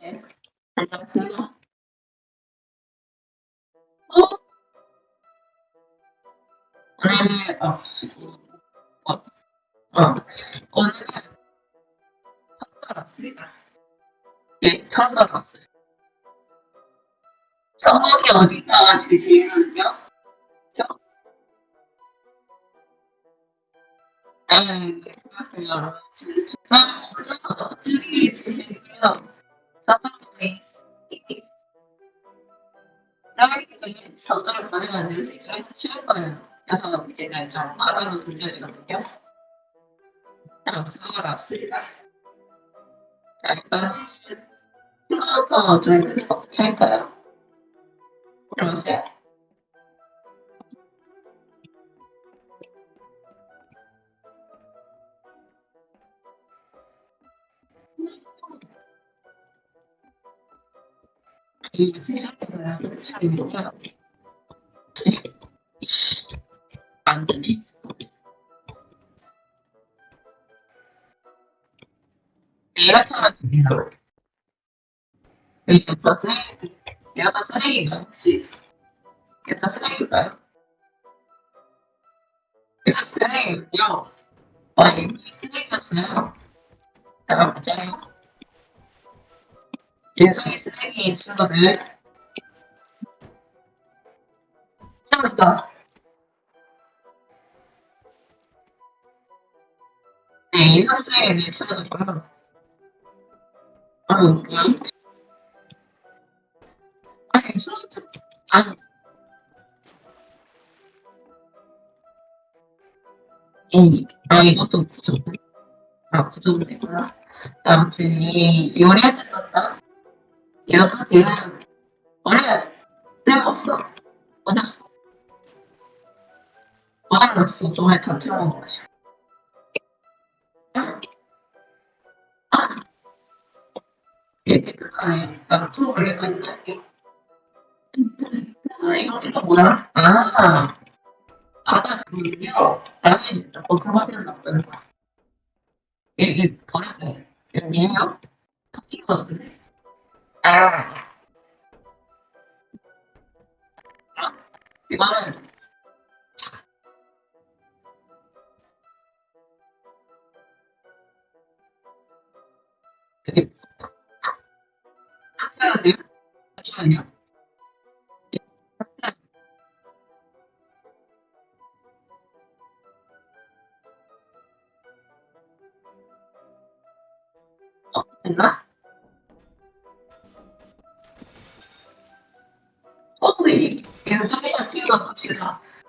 네, 안녕하세요. 어? 오늘은, 어, 어, 어, 오늘은 청소 왔습니다. 예, 청소 왔어요. 저기 어딘가 제 집이거든요? 저? 네, 그래요. 지금 제가 저기 제 집이요. 저쪽에 사회기들이 서점을 보내가지고 집에서 쉬울 거예요. 그래서 이제 좀 바다로 돌려야 되거든요. 그냥 그거 왔습니다. 자, 일단 끊어서 좀 어떻게 할까요? 그러세요. 안 되네. 이렇게 하면 됩니다. 이게 다 쓰레기, 다 쓰레기인가요, 혹시? 다 쓰레기인가요? 쓰레기군요. 아, 이게 쓰레기였어요. 아, 맞아요. 인성이 쓰레기인 친구들. 참았다. 네, 인성 쓰레기인 친구들이고요. 아유, 뭐야? 아니, 친구들. 아니. 이, 아, 이것도 구조. 아, 구조로 되구나. 아무튼, 이, 요리할 때 썼다. 이것도 지금, 원래, 쓸모없어. 어졌어. 고장났어. 정말 단체로 거지. 이렇게 나도 좀 걸리거든요. 아, 이거 뭐야? 아, 바다 그군요. 라면, 어, 그 화면 나쁘는 거야. 이게 버려도 여기에요? 이거거든요. 아. 이거는 되게 하는데요? 잠시만요.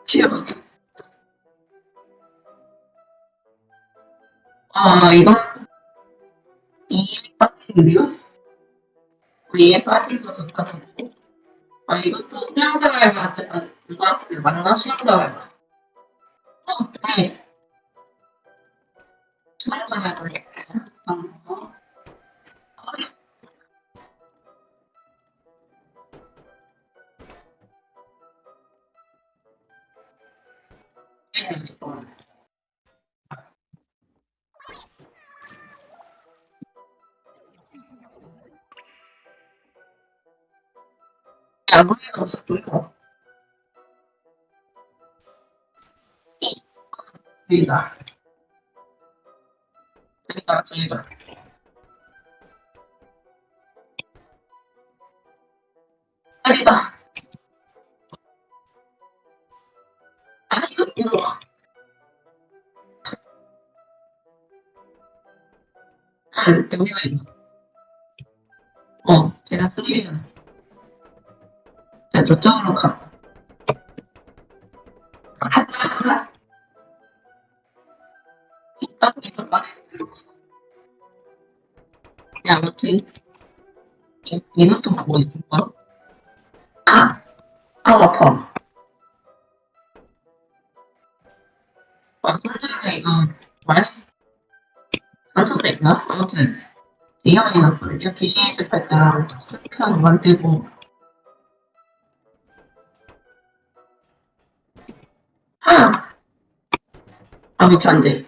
지금 아 이건 이에 빠지는데요? 이에 빠진 거 좋다는 거고 아 이것도 수영자말만 이거 같은데 맞나 수영자말만 어, 네. 돌릴게요. 어. 네, 잠깐만. 아무리 가 아, 여기가 있네. 어, 제가 쓰레기야. 자, 저쪽으로 가. 야, 아무튼, 이, 이것도 보고 있는 거야? 아, 아, 아파. 아, 손전에 이거, 마이너스, 얼추그랬나? 아무튼 내용이 났거든요. 귀신이 슬퍼했잖아. 슬픈 만들고 아 미쳐 안돼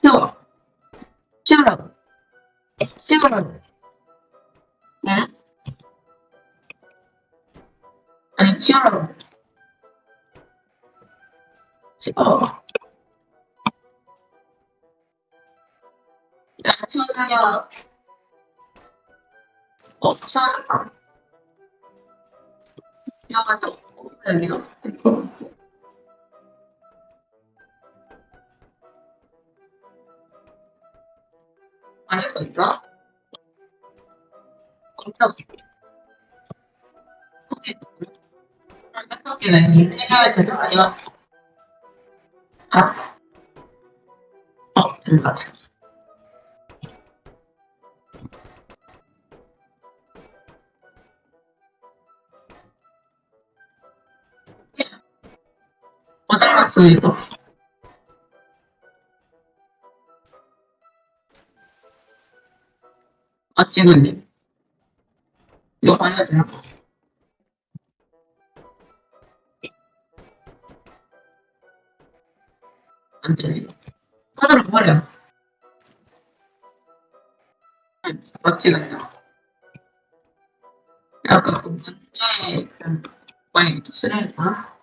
치워 치우라고 치우라고 응? 아니 치우라고 야. 어, 치워졌다. 치워가지고, 여기로. 안에 더 있나? 엄청. 여기는 이 책임을 되게 많이 받 아. 어, 된것 같아. 어제 갔어, 이거. 아, 찍은니. 이거 관여세 돼. 카드를 버려. 응, 맞지가요. 약간 그 문제, 그, 많이 쓰레기구나.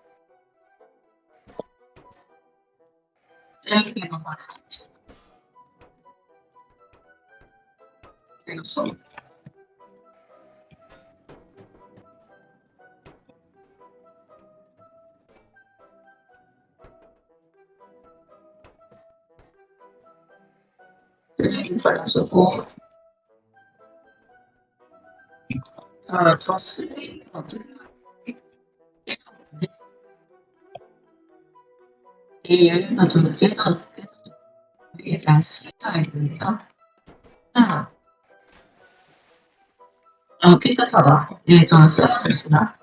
쓰레기가 말이야. 이거 소리. 저 쓰레기 어떻게 이좀 깨져, 깨져. 이게 잘 쓰레기가 있는데요. 아, 어, 깨끗하다. 예, 저는 쓰레기입니다. 하나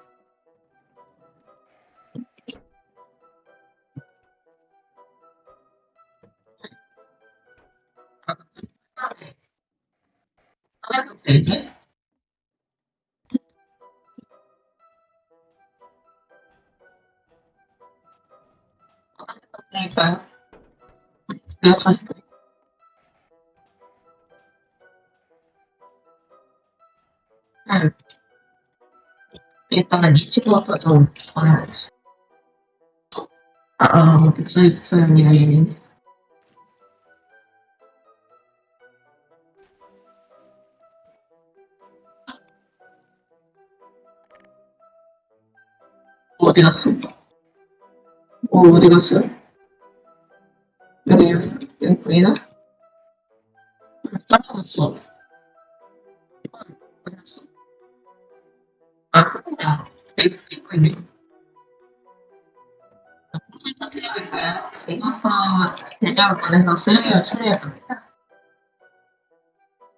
도 되지? 그러니까요. 내가 다시 응. 일단 어디 갔어? 어, 어디 갔어요? 여기, 여기, 보이나? 싹갔어 어디 갔어? 아, 그냥 계속 찍고 있네. 이것도 대장 보내서 쓰레기를 처리해야 됩니다.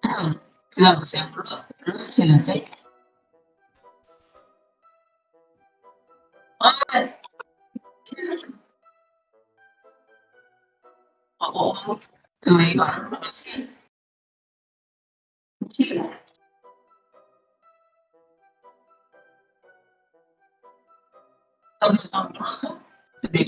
그 다음 블루, 블루스틴이지? 아, 어, 어, 그 이거 안 그렇지? 그치? 여기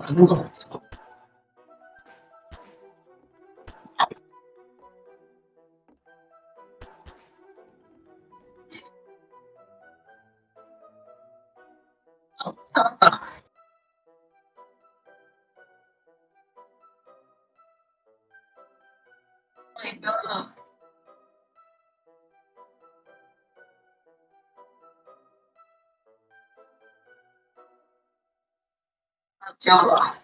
아는 거 없어. 아, 아, 지워라.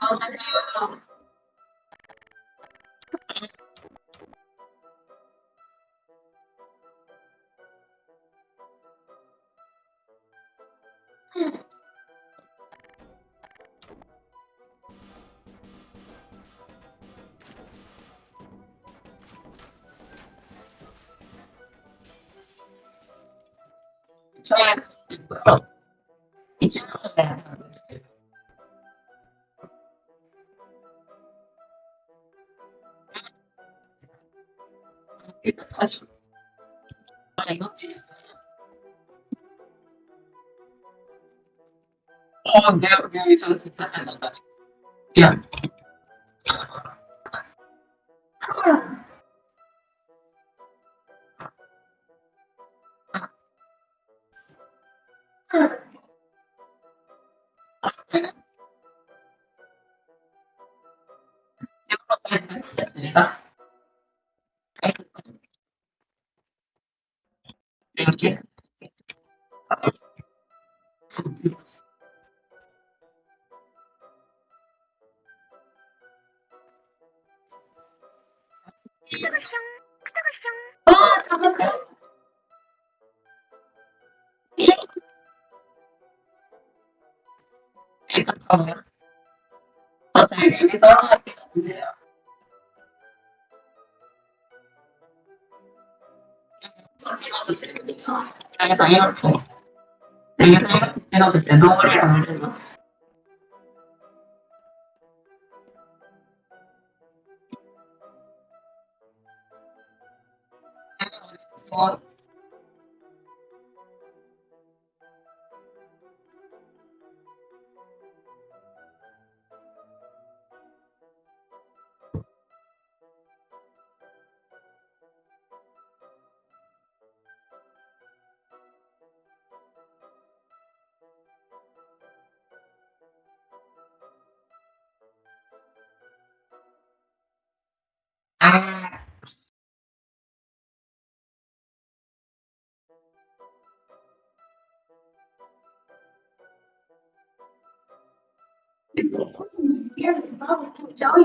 안녕하 세요. 저희 있고요. 이쪽으로 내가 보여줄게 저 진짜 잘한다. 일단 봐봐요. 맞아, 여기서 보세요. 찍어주세요. 여기서 이렇게. 여기서 이 Cháu